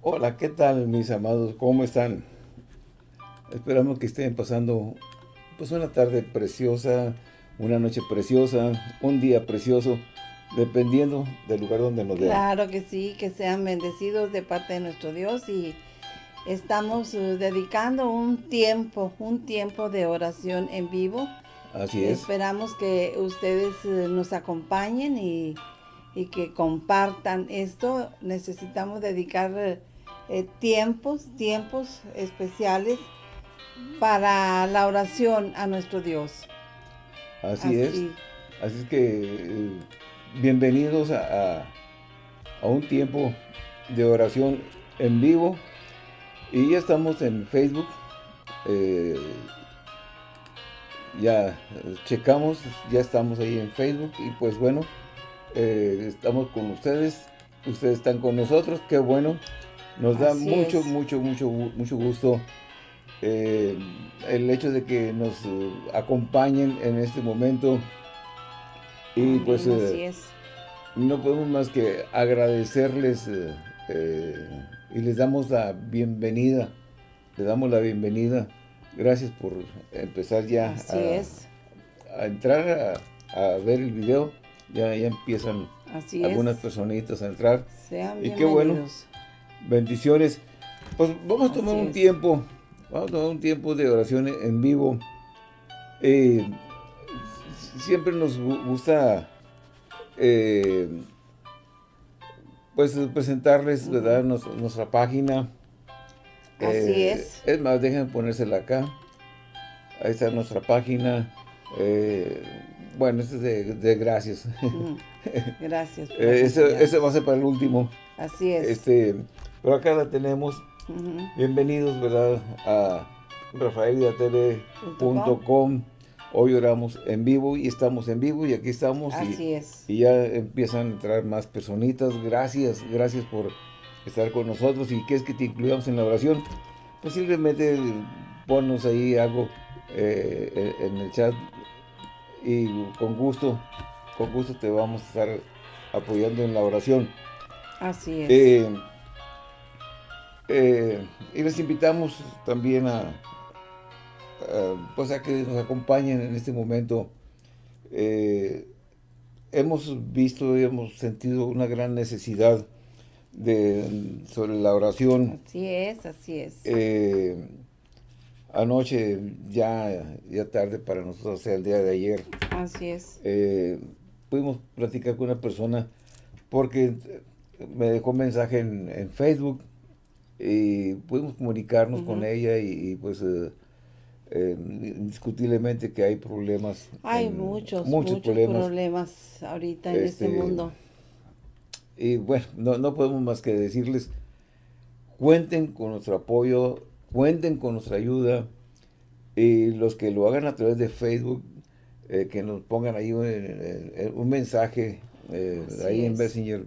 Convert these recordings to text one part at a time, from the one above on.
Hola, ¿qué tal mis amados? ¿Cómo están? Esperamos que estén pasando pues una tarde preciosa, una noche preciosa, un día precioso, dependiendo del lugar donde nos vean. Claro que sí, que sean bendecidos de parte de nuestro Dios y estamos uh, dedicando un tiempo, un tiempo de oración en vivo. Así es. Esperamos que ustedes uh, nos acompañen y, y, que compartan esto. Necesitamos dedicar uh, eh, tiempos, tiempos especiales para la oración a nuestro Dios. Así, es. Así es que eh, bienvenidos a, a, un tiempo de oración en vivo. Y ya estamos en Facebook. Eh, ya checamos, ya estamos ahí en Facebook. Y pues bueno, estamos con ustedes. Ustedes están con nosotros, qué bueno. Nos da mucho, mucho, mucho, mucho gusto eh, el hecho de que nos eh, acompañen en este momento. Y pues eh, no podemos más que agradecerles y les damos la bienvenida. Les damos la bienvenida. Gracias por empezar ya a, entrar a, ver el video. Ya, ya empiezan algunas personitas a entrar. y qué bueno bendiciones. Pues vamos a tomar un tiempo, vamos a tomar un tiempo de oración en vivo. Eh, siempre nos gusta eh, pues presentarles, ¿verdad? nuestra página. Así eh, es. Es más, déjenme ponérsela acá. Ahí está nuestra página. bueno, este es de, gracias. Gracias. ese, va a ser para el último. Así es. Este, pero acá la tenemos. Bienvenidos, ¿verdad? A rafaelidatv.com. Hoy oramos en vivo y estamos en vivo y aquí estamos. Así y, es. Y ya empiezan a entrar más personitas. Gracias, gracias por estar con nosotros. ¿Y qué es que te incluyamos en la oración? Pues simplemente ponnos ahí algo eh, en el chat y con gusto, con gusto te vamos a estar apoyando en la oración. Así es. Eh, eh, y les invitamos también a, pues a que nos acompañen en este momento. Eh, hemos visto y hemos sentido una gran necesidad de, sobre la oración. Así es, así es. Eh, anoche, ya, ya tarde para nosotros, o sea, el día de ayer. Así es. pudimos platicar con una persona porque me dejó un mensaje en, en Facebook y pudimos comunicarnos con ella y, pues eh, eh, indiscutiblemente que hay problemas. Hay muchos, muchos, problemas. ahorita en este, este, mundo. Y bueno, no, no podemos más que decirles, cuenten con nuestro apoyo, cuenten con nuestra ayuda y los que lo hagan a través de Facebook, eh, que nos pongan ahí un, mensaje ahí en Messenger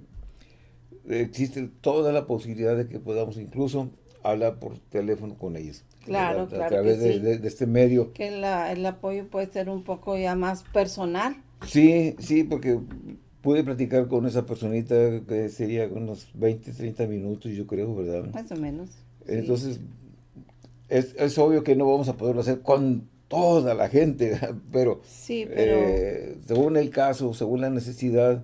existe toda la posibilidad de que podamos incluso hablar por teléfono con ellos. Claro, claro. A través de, este medio. Que el apoyo puede ser un poco ya más personal. Sí, sí, porque pude platicar con esa personita que sería unos 20, 30 minutos, yo creo, ¿verdad? Más o menos. Entonces, es, obvio que no vamos a poderlo hacer con toda la gente, pero, sí, pero... Eh, según el caso, según la necesidad,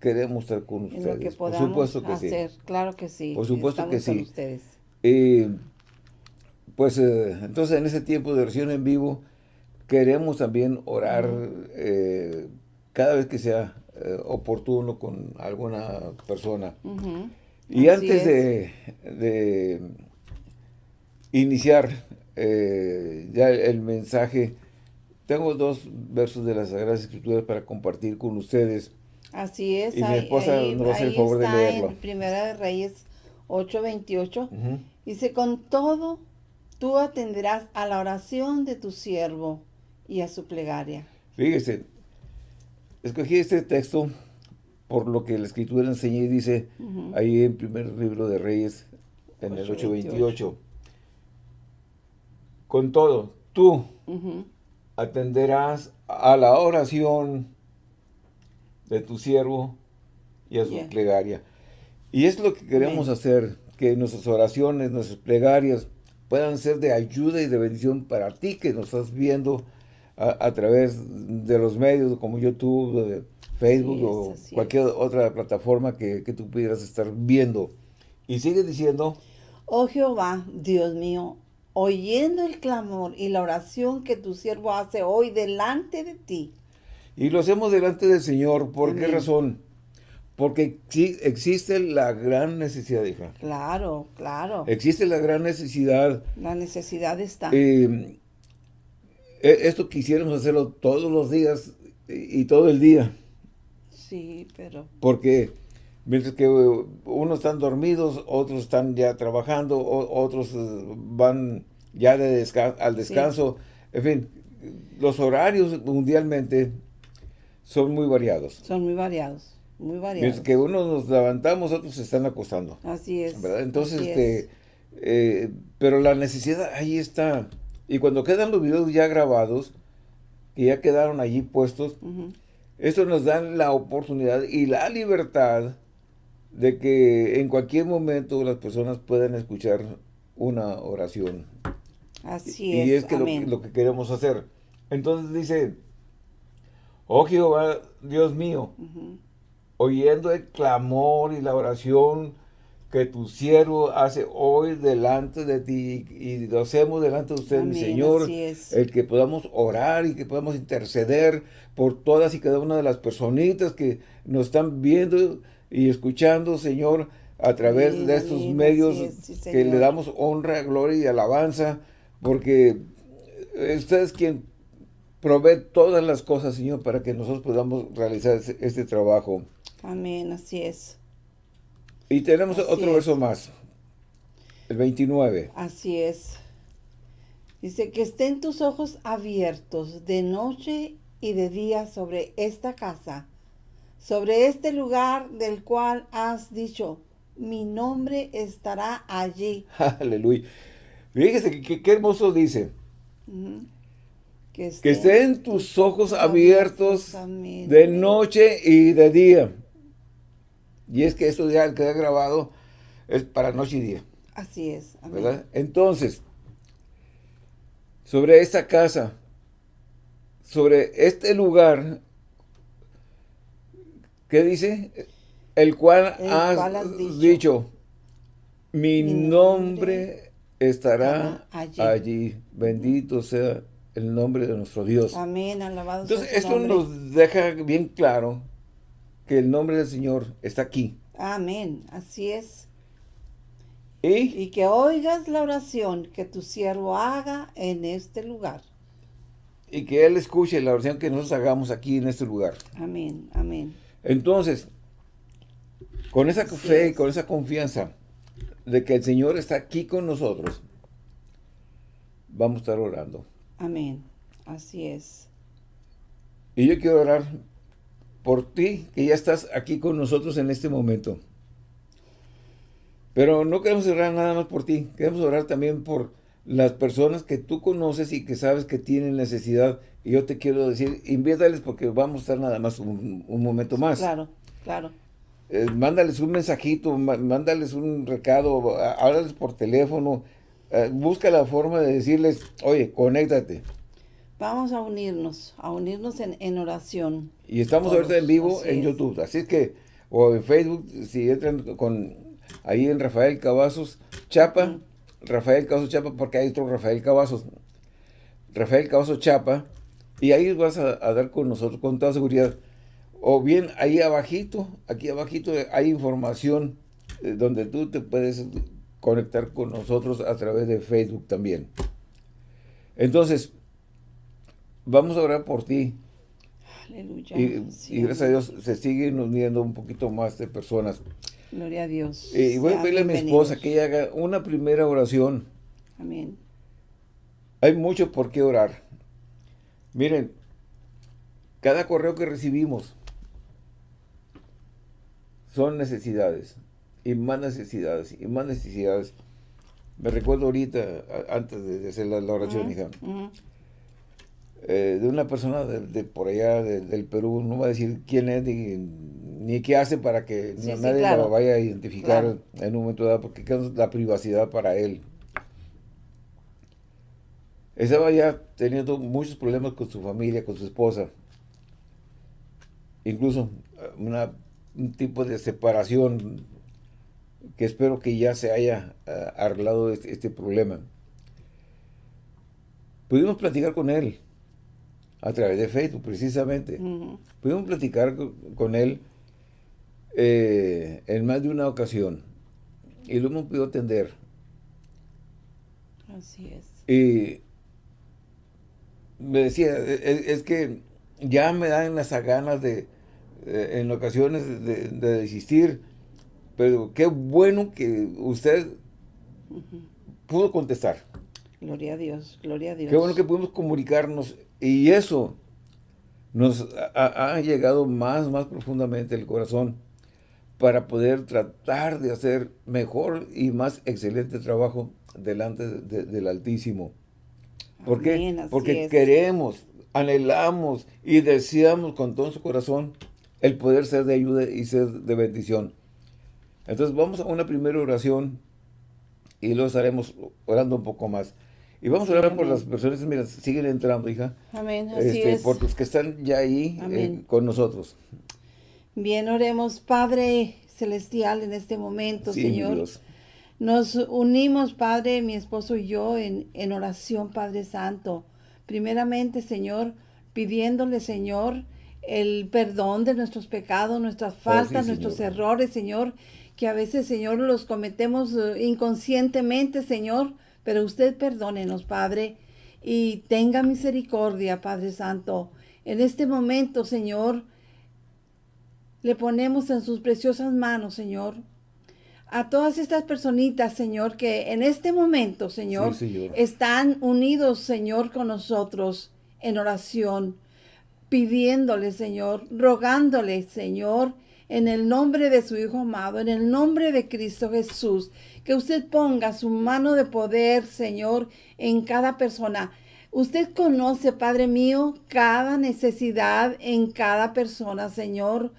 queremos estar con ustedes. Por supuesto que hacer. sí. Claro que sí. Por supuesto que sí. ustedes. pues eh, entonces en ese tiempo de oración en vivo queremos también orar eh, cada vez que sea eh, oportuno con alguna persona. Y antes de, de, iniciar ya el mensaje, tengo dos versos de las Sagradas Escrituras para compartir con ustedes. Así es. Y mi esposa nos va a hacer el favor de leerlo. En Primera de Reyes 8:28. Dice, con todo, tú atenderás a la oración de tu siervo y a su plegaria. Fíjese, escogí este texto por lo que la escritura enseña y dice ahí en primer libro de Reyes, en el 8.28. Con todo, tú atenderás a la oración de tu siervo y a su plegaria. Y es lo que queremos hacer. que nuestras oraciones, nuestras plegarias puedan ser de ayuda y de bendición para ti que nos estás viendo a, través de los medios como YouTube, Facebook o cualquier otra plataforma que, que tú pudieras estar viendo. Y sigue diciendo... Oh Jehová, Dios mío, oyendo el clamor y la oración que tu siervo hace hoy delante de ti. Y lo hacemos delante del Señor. ¿Por qué razón? Porque existe la gran necesidad, hija. Claro, claro. Existe la gran necesidad. La necesidad está. Eh, e, esto quisiéramos hacerlo todos los días y, todo el día. Sí, pero... Porque mientras que unos están dormidos, otros están ya trabajando, otros eh, van ya de al descanso. En fin, los horarios mundialmente son muy variados. Son muy variados, muy variados. Mientras que unos nos levantamos, otros se están acostando. Así es. Entonces, este, eh, pero la necesidad ahí está. Y cuando quedan los videos ya grabados, que ya quedaron allí puestos, eso nos da la oportunidad y la libertad de que en cualquier momento las personas puedan escuchar una oración. Así es. Y es que lo, que queremos hacer. Entonces dice, oh Jehová, Dios mío, oyendo el clamor y la oración que tu siervo hace hoy delante de ti y lo hacemos delante de usted, mi Señor, el que podamos orar y que podamos interceder por todas y cada una de las personitas que nos están viendo y escuchando, Señor, a través de estos medios que le damos honra, gloria y alabanza, porque usted es quien provee todas las cosas, Señor, para que nosotros podamos realizar este trabajo. Amén, así es. Y tenemos otro verso más, el 29. Así es. Dice, que estén tus ojos abiertos de noche y de día sobre esta casa, sobre este lugar del cual has dicho, mi nombre estará allí. Aleluya. Fíjese qué hermoso dice. Que, estén, tus ojos abiertos de noche y de día. Y es que esto ya queda grabado es para noche y día. Así es. ¿Verdad? Entonces, sobre esta casa, sobre este lugar, ¿qué dice? El cual, has, dicho, mi, nombre, estará allí. Bendito sea el nombre de nuestro Dios. Amén, alabado Entonces, esto nos deja bien claro que el nombre del Señor está aquí. Amén, así es. ¿Y? y que oigas la oración que tu siervo haga en este lugar. Y que Él escuche la oración que nosotros hagamos aquí en este lugar. Amén, amén. Entonces, con esa fe y con esa confianza de que el Señor está aquí con nosotros, vamos a estar orando. Amén, así es. Y yo quiero orar por ti, que ya estás aquí con nosotros en este momento. Pero no queremos orar nada más por ti, queremos orar también por las personas que tú conoces y que sabes que tienen necesidad. Y yo te quiero decir, inviértales porque vamos a estar nada más un, momento más. Claro, claro. Eh, mándales un mensajito, mándales un recado, háblales por teléfono, busca la forma de decirles, oye, conéctate. Vamos a unirnos, a unirnos en, oración. Y estamos ahorita en vivo en YouTube, así es que, o en Facebook, si entran con ahí en Rafael Cavazos Chapa, Rafael Cavazos Chapa, porque hay otro Rafael Cavazos, Rafael Cavazos Chapa, y ahí vas a, dar con nosotros con toda seguridad. O bien ahí abajito, aquí abajito hay información eh, donde tú te puedes conectar con nosotros a través de Facebook también. Entonces, vamos a orar por ti. Aleluya. Y, gracias a Dios se siguen uniendo un poquito más de personas. Gloria a Dios. Y voy a pedirle a mi esposa que ella haga una primera oración. Amén. Hay mucho por qué orar. Miren, cada correo que recibimos son necesidades, y más necesidades, y más necesidades. Me recuerdo ahorita, antes de hacer la, oración, hija, eh, de una persona de, por allá del Perú, no voy a decir quién es ni, ni qué hace para que nadie lo vaya a identificar en un momento dado, porque es la privacidad para él. Estaba ya teniendo muchos problemas con su familia, con su esposa. Incluso una, un tipo de separación que espero que ya se haya uh, arreglado este, este, problema. Pudimos platicar con él a través de Facebook, precisamente. Pudimos platicar con, él eh, en más de una ocasión y lo hemos podido atender. Así es. Y me decía, e, e, es, que ya me dan las ganas de, eh, en ocasiones, de, de desistir pero qué bueno que usted pudo contestar. Gloria a Dios, gloria a Dios. Qué bueno que pudimos comunicarnos y eso nos ha, llegado más, más profundamente el corazón para poder tratar de hacer mejor y más excelente trabajo delante del Altísimo. ¿Por qué? Porque queremos, anhelamos y deseamos con todo su corazón el poder ser de ayuda y ser de bendición. Entonces vamos a una primera oración y luego estaremos orando un poco más. Y vamos a orar por las personas, mira, siguen entrando, hija. Amén, así este, es. Por los que están ya ahí eh, con nosotros. Bien, oremos, Padre Celestial, en este momento, Señor. Nos unimos, Padre, mi esposo y yo, en, en oración, Padre Santo. Primeramente, Señor, pidiéndole, Señor, el perdón de nuestros pecados, nuestras oh, faltas, nuestros errores, Señor que a veces, Señor, los cometemos eh, inconscientemente, Señor, pero usted perdónenos, Padre, y tenga misericordia, Padre Santo. En este momento, Señor, le ponemos en sus preciosas manos, Señor, a todas estas personitas, Señor, que en este momento, señor, están unidos, Señor, con nosotros en oración, pidiéndole, Señor, rogándole, Señor, en el nombre de su Hijo amado, en el nombre de Cristo Jesús, que usted ponga su mano de poder, Señor, en cada persona. Usted conoce, Padre mío, cada necesidad en cada persona, Señor.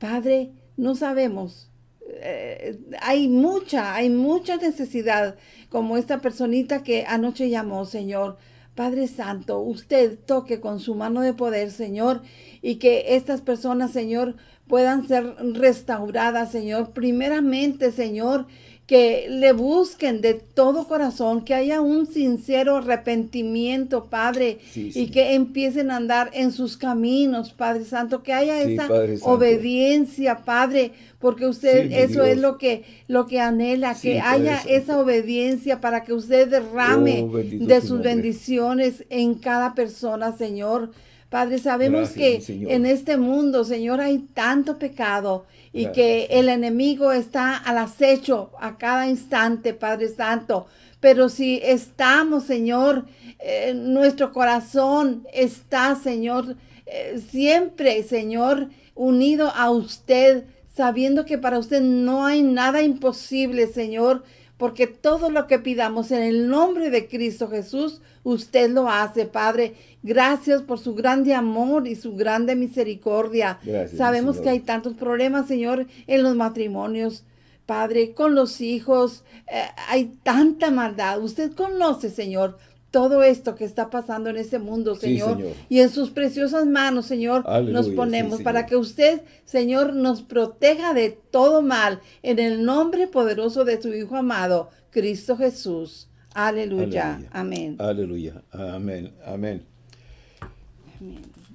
Padre, no sabemos. Eh, hay mucha, hay mucha necesidad, como esta personita que anoche llamó, Señor. Padre Santo, usted toque con su mano de poder, Señor, y que estas personas, Señor, puedan ser restauradas, Señor. Primeramente, Señor, que le busquen de todo corazón, que haya un sincero arrepentimiento, Padre, y que empiecen a andar en sus caminos, Padre Santo, que haya esa obediencia, Padre, porque usted eso es lo que lo que anhela, que haya esa obediencia para que usted derrame oh, de sus bendiciones en cada persona, Señor. Padre, sabemos que en este mundo, Señor, hay tanto pecado y que el enemigo está al acecho a cada instante, Padre Santo. Pero si estamos, Señor, eh, nuestro corazón está, Señor, eh, siempre, Señor, unido a usted, sabiendo que para usted no hay nada imposible, Señor, porque todo lo que pidamos en el nombre de Cristo Jesús, usted lo hace, Padre. Gracias por su grande amor y su grande misericordia. Sabemos que hay tantos problemas, Señor, en los matrimonios. Padre, con los hijos, eh, hay tanta maldad. Usted conoce, Señor, todo esto que está pasando en este mundo, Señor. Y en sus preciosas manos, Señor, nos ponemos para que usted, Señor, nos proteja de todo mal en el nombre poderoso de su Hijo amado, Cristo Jesús. Aleluya. Amén. Aleluya. Amén. Amén.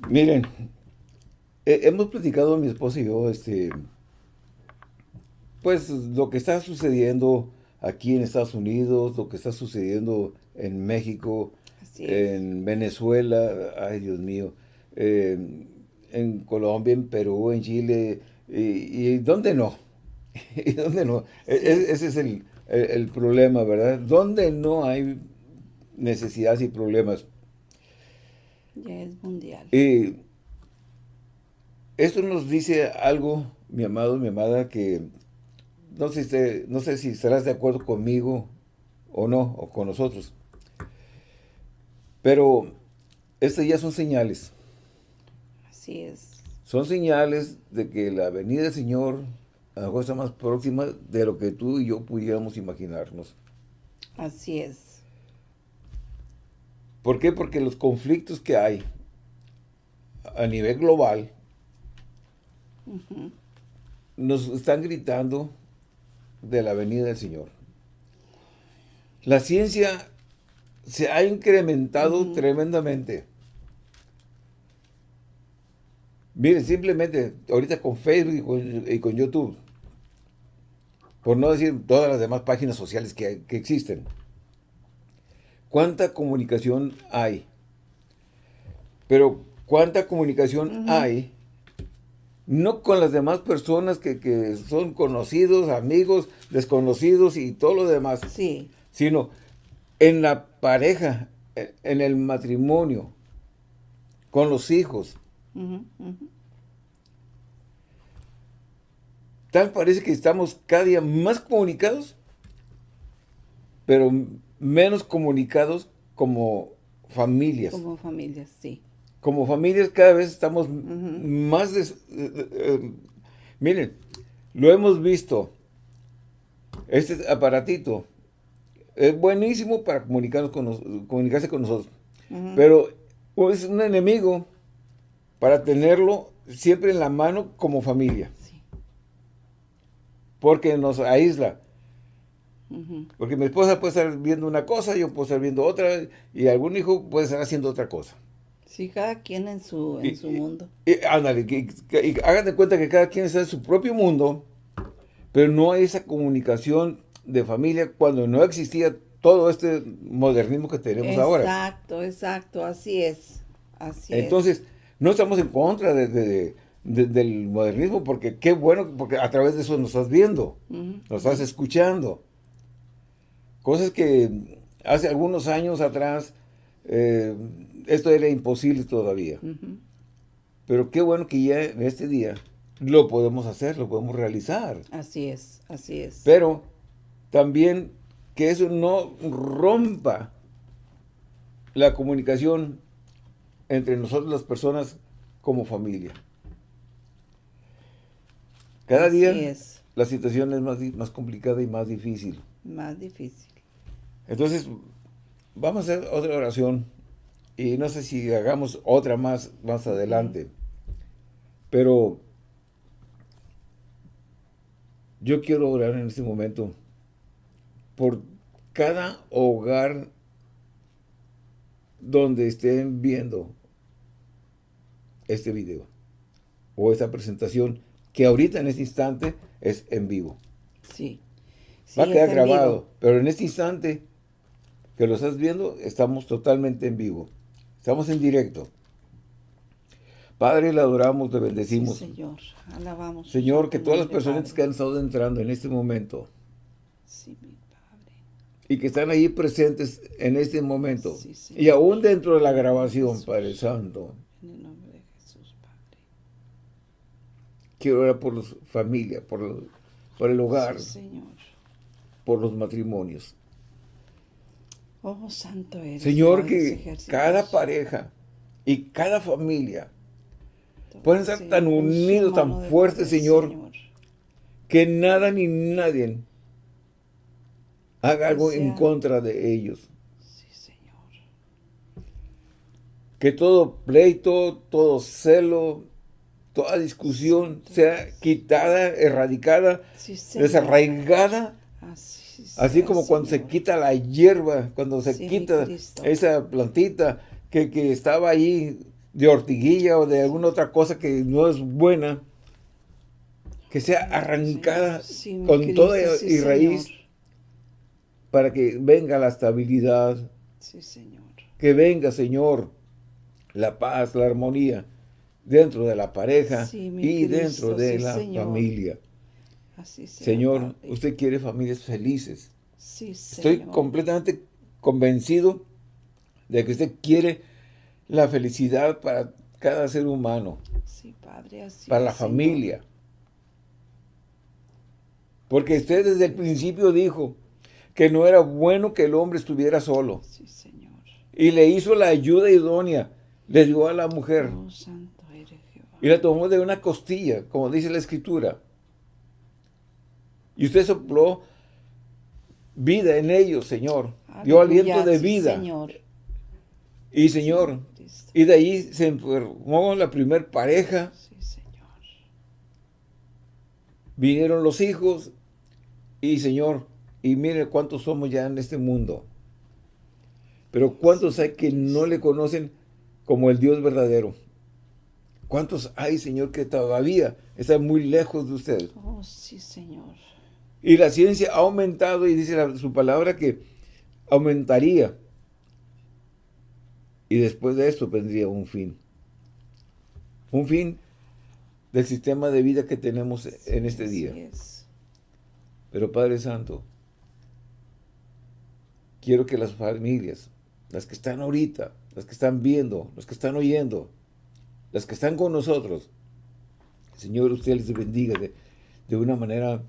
Miren, hemos platicado mi esposa y yo, este, pues lo que está sucediendo aquí en Estados Unidos, lo que está sucediendo en México, en Venezuela, ay Dios mío, en Colombia, en Perú, en Chile, y, ¿dónde no? ¿Y dónde no? E, e, ese es el, problema, ¿verdad? ¿Dónde no hay necesidades y problemas? Ya es mundial. Y esto nos dice algo, mi amado, mi amada, que no sé, no sé si estarás de acuerdo conmigo o no, o con nosotros. Pero estas ya son señales. Así es. son señales de que la venida del Señor a lo está más próxima de lo que tú y yo pudiéramos imaginarnos. Así es. ¿Por qué? Porque los conflictos que hay a nivel global nos están gritando de la venida del Señor. La ciencia se ha incrementado tremendamente. Miren, simplemente ahorita con Facebook y con, YouTube, por no decir todas las demás páginas sociales que, existen, ¿cuánta comunicación hay? Pero ¿cuánta comunicación hay? No con las demás personas que, que, son conocidos, amigos, desconocidos y todo lo demás. Sí. Sino en la pareja, en el matrimonio, con los hijos, Tal parece que estamos cada día más comunicados, pero menos comunicados como familias. Como familias, sí. Como familias cada vez estamos más... Eh, eh, miren, lo hemos visto. Este aparatito es buenísimo para comunicarnos con comunicarse con nosotros. Pero es un enemigo para tenerlo siempre en la mano como familia. Sí. Porque nos aísla. Porque mi esposa puede estar viendo una cosa, yo puedo estar viendo otra, y algún hijo puede estar haciendo otra cosa. Sí, cada quien en su, en su mundo. Y, ándale, y, hagan de cuenta que cada quien está en su propio mundo, pero no hay esa comunicación de familia cuando no existía todo este modernismo que tenemos ahora. Exacto, exacto, así es. Así Entonces, no estamos en contra de, del modernismo, porque qué bueno, porque a través de eso nos estás viendo, nos estás escuchando. Cosas que hace algunos años atrás, eh, esto era imposible todavía. Pero qué bueno que ya en este día lo podemos hacer, lo podemos realizar. Así es, así es. Pero también que eso no rompa la comunicación entre nosotros las personas como familia. Cada día la situación es más, más complicada y más difícil. Más difícil. Entonces, vamos a hacer otra oración. Y no sé si hagamos otra más, más adelante. Pero yo quiero orar en este momento por cada hogar donde estén viendo este video o esta presentación que ahorita en este instante es en vivo. Sí. Va a quedar grabado, pero en este instante que lo estás viendo, estamos totalmente en vivo. Estamos en directo. Padre, le adoramos, le bendecimos. señor, alabamos. Señor, que todas las personas que han estado entrando en este momento y que están ahí presentes en este momento y aún dentro de la grabación, Padre Santo, Quiero orar por las familias, por, por el hogar, por los matrimonios. Oh, santo eres. Señor, que cada pareja y cada familia pueden estar tan unidos, tan fuertes, Señor, que nada ni nadie haga algo en contra de ellos. Sí, Señor. Que todo pleito, todo celo, toda discusión sea quitada, erradicada, desarraigada. Así, como cuando se quita la hierba, cuando se quita esa plantita que, estaba ahí de ortiguilla o de alguna otra cosa que no es buena, que sea arrancada con toda y raíz para que venga la estabilidad. Que venga, Señor, la paz, la armonía dentro de la pareja y dentro de la familia. Señor, usted quiere familias felices. Estoy completamente convencido de que usted quiere la felicidad para cada ser humano. para la familia. Porque usted desde el principio dijo que no era bueno que el hombre estuviera solo. Y le hizo la ayuda idónea. Le dio a la mujer. Oh, Y la tomó de una costilla, como dice la Escritura. Y usted sopló vida en ellos, Señor. Dio aliento de vida. Señor. Y Señor, y de ahí se enfermó la primer pareja. Sí, Señor. Vinieron los hijos. Y Señor, y mire cuántos somos ya en este mundo. Pero cuántos hay que no le conocen como el Dios verdadero. ¿Cuántos hay, Señor, que todavía están muy lejos de usted? Oh, sí, Señor. Y la ciencia ha aumentado y dice su palabra que aumentaría. Y después de esto vendría un fin. Un fin del sistema de vida que tenemos en este día. Pero Padre Santo, quiero que las familias, las que están ahorita, las que están viendo, los que están oyendo, las que están con nosotros, Señor, usted les bendiga de, de una manera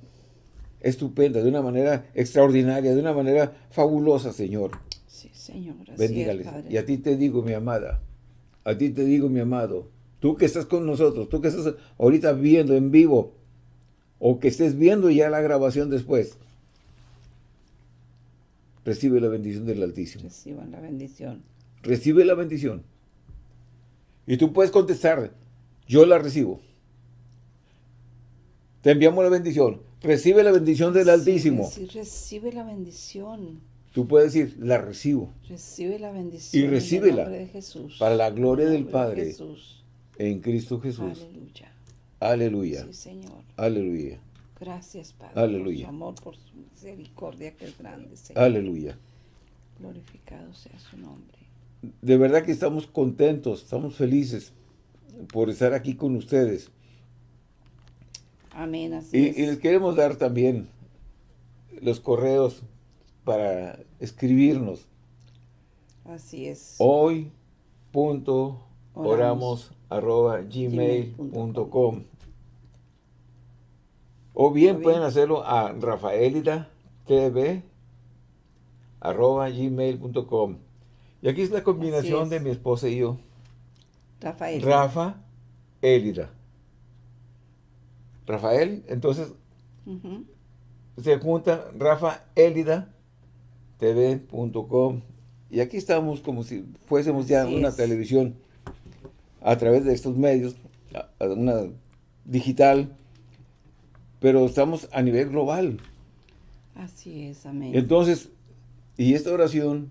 estupenda, de una manera extraordinaria, de una manera fabulosa, Señor. Sí, Señor. Bendígales. y a ti te digo, mi amada, a ti te digo, mi amado, tú que estás con nosotros, tú que estás ahorita viendo en vivo, o que estés viendo ya la grabación después, recibe la bendición del Altísimo. Reciban la bendición. Recibe la bendición. Y tú puedes contestar, yo la recibo. Te enviamos la bendición. Recibe la bendición del Altísimo. Sí, recibe la bendición. Tú puedes decir, la recibo. Recibe la bendición. Y recíbela. de Jesús. Para la gloria del Padre. Jesús. En Cristo Jesús. Aleluya. Aleluya. Sí, Señor. Aleluya. Gracias, Padre. Aleluya. Por su amor, por su misericordia que es grande, Señor. Aleluya. Glorificado sea su nombre. De verdad que estamos contentos, estamos felices por estar aquí con ustedes. Amén, así y, y les queremos dar también los correos para escribirnos. Así es. Hoy punto oramos, arroba gmail.com o bien pueden hacerlo a rafaelida tv arroba gmail.com y aquí es la combinación de mi esposa y yo. Rafael. Rafa Elida. Rafael, entonces se junta Rafa Elida tv.com y aquí estamos como si fuésemos ya una televisión a través de estos medios, una digital, pero estamos a nivel global. Así es, amén. Entonces, y esta oración,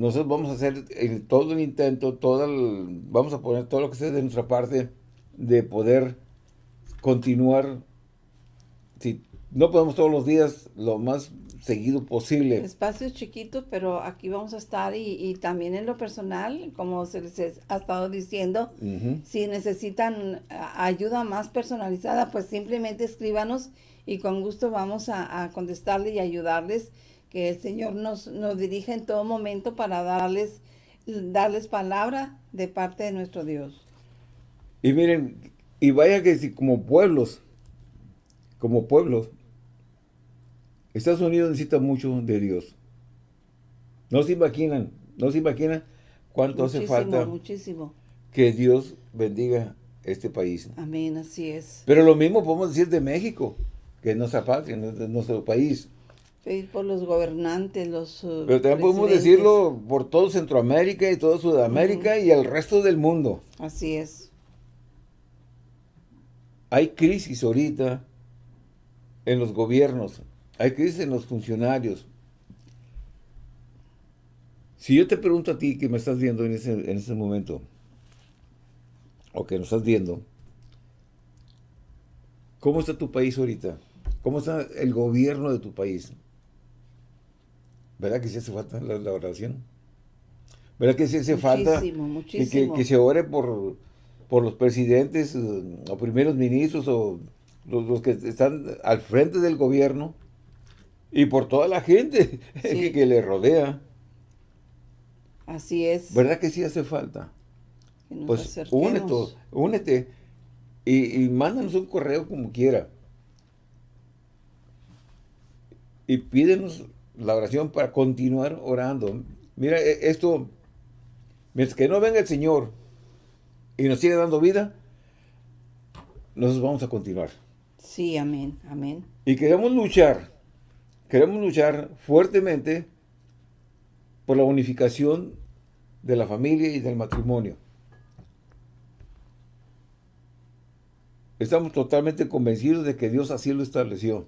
nosotros vamos a hacer todo el intento, todo vamos a poner todo lo que sea de nuestra parte de poder continuar, si no podemos todos los días, lo más seguido posible. Espacios chiquitos, pero aquí vamos a estar y, también en lo personal, como se les ha estado diciendo, si necesitan ayuda más personalizada, pues simplemente escríbanos y con gusto vamos a, a contestarle y ayudarles, que el Señor nos, nos dirija en todo momento para darles, darles palabra de parte de nuestro Dios. Y miren, y vaya que si como pueblos, como pueblos, Estados Unidos necesita mucho de Dios. No se imaginan, no se imaginan cuánto hace falta muchísimo. que Dios bendiga este país. Amén, así es. Pero lo mismo podemos decir de México, que es nuestra patria, nuestro país. Pedir por los gobernantes, los uh, Pero también podemos decirlo por todo Centroamérica y toda Sudamérica y el resto del mundo. Así es hay crisis ahorita en los gobiernos, hay crisis en los funcionarios. Si yo te pregunto a ti que me estás viendo en ese, en ese momento, o que nos estás viendo, ¿cómo está tu país ahorita? ¿Cómo está el gobierno de tu país? ¿Verdad que sí hace falta la, oración? ¿Verdad que sí hace falta Que, que se ore por por los presidentes eh, o primeros ministros o los, que están al frente del gobierno y por toda la gente que, le rodea. Así es. ¿Verdad que sí hace falta? Pues únete, únete y, y mándanos un correo como quiera. Y pídenos la oración para continuar orando. Mira, e, esto, mientras que no venga el Señor, y nos sigue dando vida, nosotros vamos a continuar. Sí, amén, amén. Y queremos luchar, queremos luchar fuertemente por la unificación de la familia y del matrimonio. Estamos totalmente convencidos de que Dios así lo estableció.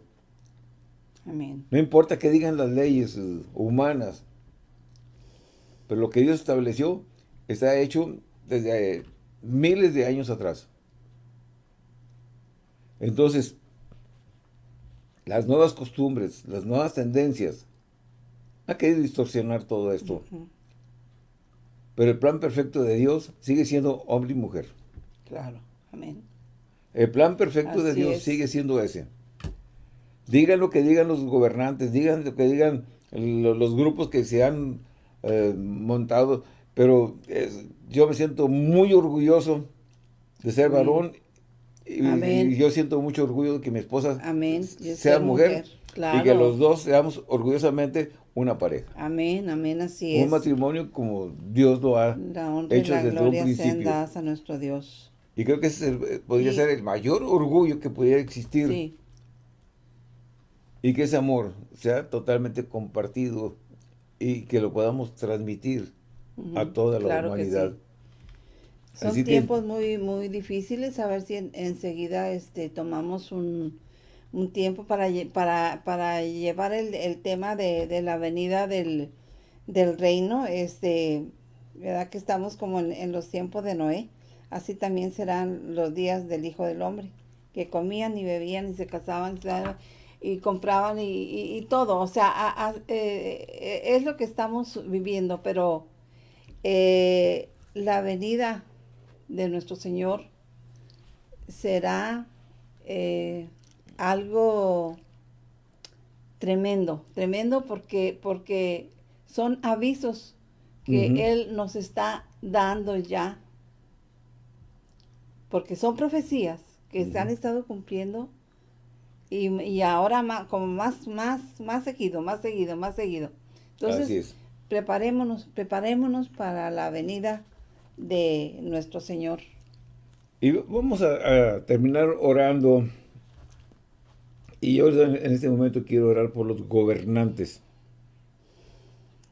Amén. No importa que digan las leyes eh, humanas, pero lo que Dios estableció está hecho desde eh, miles de años atrás. Entonces, las nuevas costumbres, las nuevas tendencias, ha querido distorsionar todo esto. Pero el plan perfecto de Dios sigue siendo hombre y mujer. Claro, amén. El plan perfecto de Dios sigue siendo ese. Digan lo que digan los gobernantes, digan lo que digan los, grupos que se han eh, montado, pero yo me siento muy orgulloso de ser varón y, yo siento mucho orgullo de que mi esposa sea mujer, y que los dos seamos orgullosamente una pareja. Amén, amén, así es. Un matrimonio como Dios lo ha hecho desde un principio. a nuestro Dios. Y creo que ese podría ser el mayor orgullo que pudiera existir. Sí. Y que ese amor sea totalmente compartido y que lo podamos transmitir a toda la humanidad. Son tiempos muy muy difíciles, a ver si enseguida este tomamos un, tiempo para, para, para llevar el, tema de, la venida del, reino, este, ¿verdad? Que estamos como en los tiempos de Noé así también serán los días del Hijo del Hombre, que comían y bebían y se casaban y compraban y, todo. O sea, eh, es lo que estamos viviendo, pero eh, la venida de nuestro Señor será eh, algo tremendo, tremendo porque, porque son avisos que Él nos está dando ya porque son profecías que se han estado cumpliendo y, ahora más, como más, más, más seguido, más seguido, más seguido. Entonces, preparémonos, preparémonos para la venida de nuestro Señor. Y vamos a, terminar orando. Y yo en este momento quiero orar por los gobernantes.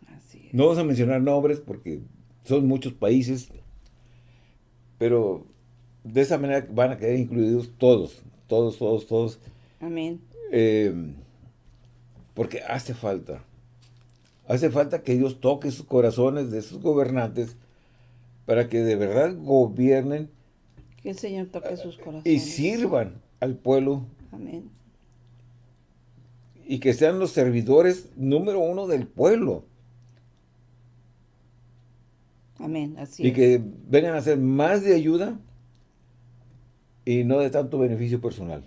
Así No vamos a mencionar nombres porque son muchos países, pero de esa manera van a quedar incluidos todos, todos, todos, todos. Amén. Eh, porque hace falta, hace falta que Dios toque sus corazones de sus gobernantes para que de verdad gobiernen. Que el Señor toque sus corazones. Y sirvan al pueblo. Amén. Y que sean los servidores número uno del pueblo. Amén, así Y que vengan a ser más de ayuda y no de tanto beneficio personal.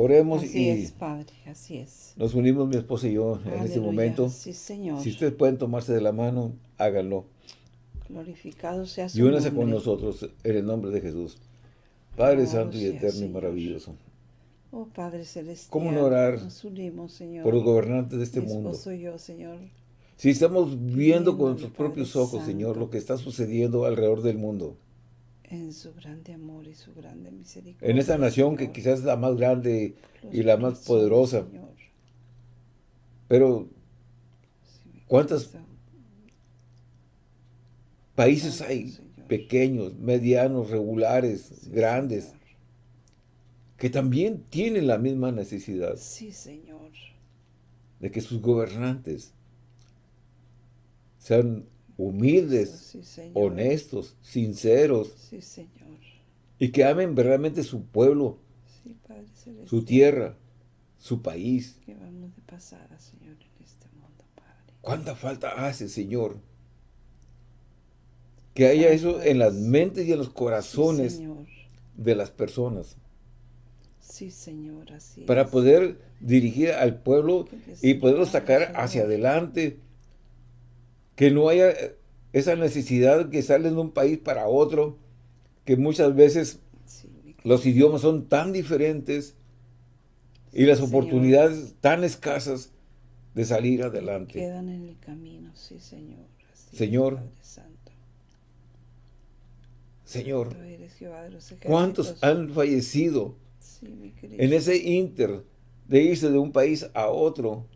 Oremos así y es, Padre, así es. Nos unimos mi esposa y yo en este momento. Sí, Señor. Si ustedes pueden tomarse de la mano, háganlo. Glorificado sea su Y únase con nosotros en el nombre de Jesús. Padre Santo y Eterno y maravilloso. Oh Padre Celestial. ¿Cómo no orar nos unimos, Señor. por los gobernantes de este mi mundo? Soy yo, Señor. Si estamos viendo con nuestros propios ojos, Señor, lo que está sucediendo alrededor del mundo en su grande amor y su grande misericordia. En esta nación que quizás es la más grande y la más poderosa. Pero, ¿cuántos países hay pequeños, medianos, regulares, grandes, que también tienen la misma necesidad? Sí, Señor. De que sus gobernantes sean humildes, honestos, sinceros. Y que amen verdaderamente su pueblo, su tierra, su país. ¿Cuánta falta hace, Señor? Que haya eso en las mentes y en los corazones de las personas. Sí, Señor, así Para poder dirigir al pueblo y poderlo sacar hacia adelante que no haya esa necesidad que sale de un país para otro, que muchas veces los idiomas son tan diferentes y las oportunidades tan escasas de salir adelante. Quedan en el camino, sí, Señor. Señor, Señor, ¿cuántos han fallecido en ese inter de irse de un país a otro?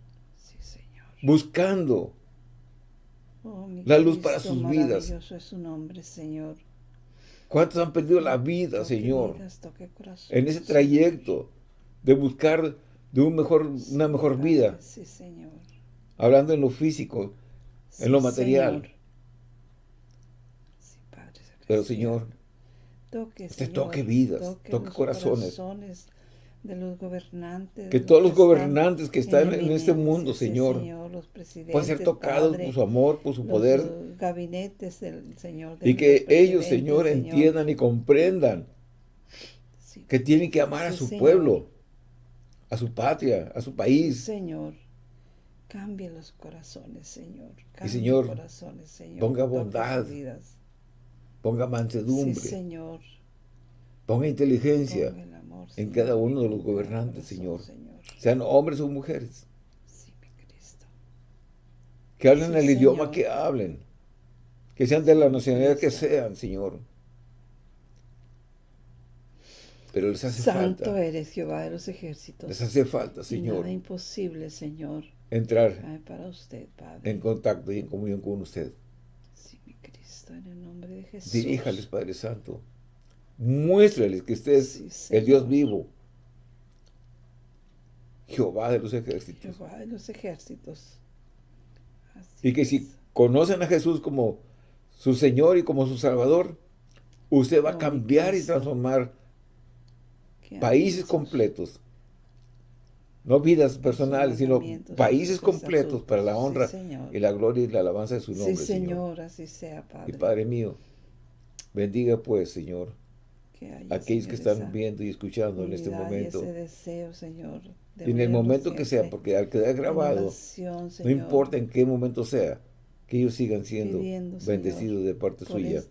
Buscando oh, la luz para sus vidas. es su nombre, Señor. ¿Cuántos han perdido la vida, Señor? en ese trayecto de buscar de un mejor, una mejor vida. Sí, Señor. Hablando en lo físico, en lo material. Sí, Padre, Pero, Señor, toque, usted toque vidas, toque, corazones. De los gobernantes. Que todos los gobernantes que están en, este mundo, Señor, puedan ser tocados por su amor, por su poder. gabinetes del Señor. y que ellos, Señor, entiendan y comprendan que tienen que amar a su pueblo a su patria, a su país. Señor, cambie los corazones, Señor. y Señor, ponga bondad, ponga mansedumbre, Señor. ponga inteligencia en cada uno de los gobernantes, Señor. Sean hombres o mujeres. Que hablen el idioma que hablen. Que sean de la nacionalidad que sean, Señor. Pero les hace Santo falta. eres Jehová de los ejércitos. Les hace falta, Señor. nada imposible, Señor. Entrar para usted, Padre. en contacto y en comunión con usted. Sí, mi Cristo, en el nombre de Jesús. Diríjales, Padre Santo. Muéstrales que usted es el Dios vivo. Jehová de los ejércitos. Jehová de los ejércitos. Y que si conocen a Jesús como su Señor y como su Salvador, usted va a cambiar y transformar países completos. No vidas personales, sino países completos para la honra y la gloria y la alabanza de su nombre, sí, Señor. así sea, Padre. Y Padre mío, bendiga pues, Señor, aquellos que están viendo y escuchando en este momento. deseo, Señor, y en el momento que sea, porque al quedar grabado, no importa en qué momento sea, que ellos sigan siendo bendecidos de parte suya,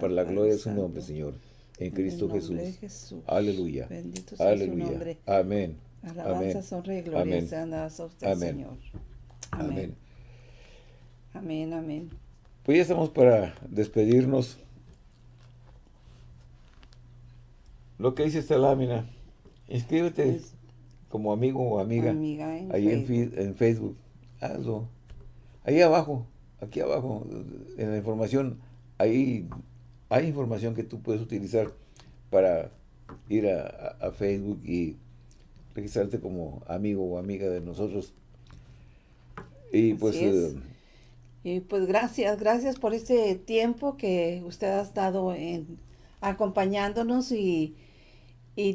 para la gloria de su nombre, Señor en Cristo Jesús. Aleluya. Bendito sea Aleluya. su nombre. Amén. Alabanza, honra y gloria sean dadas a usted, amén. Señor. Amén. Amén, amén. Pues ya estamos para despedirnos. Lo que dice esta lámina, inscríbete como amigo o amiga, ahí En, Facebook. Hazlo. Ahí abajo, aquí abajo, en la información, ahí hay información que tú puedes utilizar para ir a, Facebook y registrarte como amigo o amiga de nosotros. Y pues... Eh, y pues gracias, gracias por este tiempo que usted ha estado en, acompañándonos y,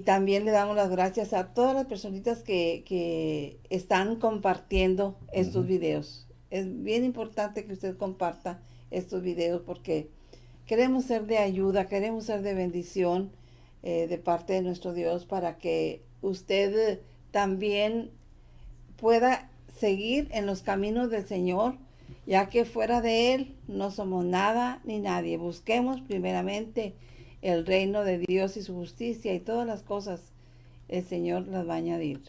también le damos las gracias a todas las personitas que, están compartiendo estos videos. Es bien importante que usted comparta estos videos porque Queremos ser de ayuda, queremos ser de bendición eh, de parte de nuestro Dios para que usted también pueda seguir en los caminos del Señor, ya que fuera de Él no somos nada ni nadie. Busquemos primeramente el reino de Dios y su justicia y todas las cosas el Señor las va a añadir.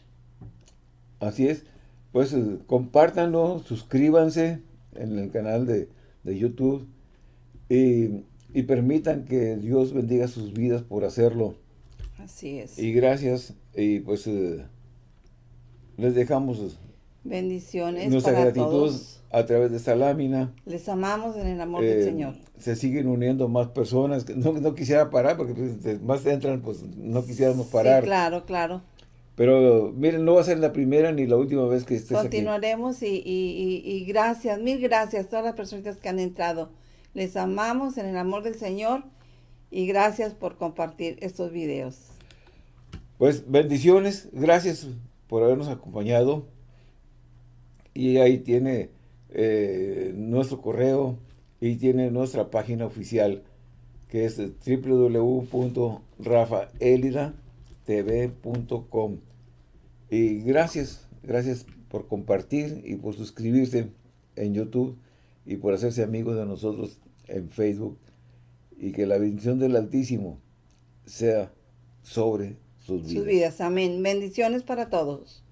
Así es. Pues eh, compártanlo, suscríbanse en el canal de, de YouTube y y permitan que Dios bendiga sus vidas por hacerlo. Así es. Y gracias, y pues eh, les dejamos bendiciones nuestra gratitud a través de esta lámina. Les amamos en el amor del eh, Señor. Se siguen uniendo más personas, no, no quisiera parar porque pues, más entran, pues no quisiéramos parar. Sí, claro, claro. Pero miren, no va a ser la primera ni la última vez que estés Continuaremos Y, y, y, gracias, mil gracias a todas las personas que han entrado. Les amamos en el amor del Señor y gracias por compartir estos videos. Pues bendiciones, gracias por habernos acompañado. Y ahí tiene eh, nuestro correo y tiene nuestra página oficial que es www.rafaelidatv.com y gracias, gracias por compartir y por suscribirse en YouTube y por hacerse amigos de nosotros en Facebook y que la bendición del Altísimo sea sobre sus vidas. Sus vidas, amén. Bendiciones para todos.